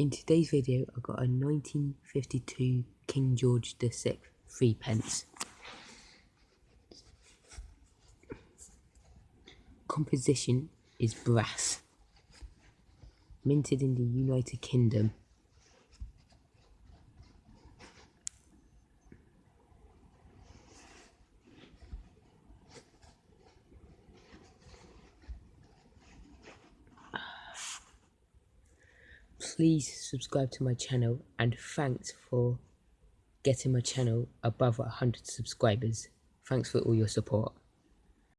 In today's video, I've got a 1952 King George VI three pence. Composition is brass. Minted in the United Kingdom. Please subscribe to my channel and thanks for getting my channel above 100 subscribers. Thanks for all your support.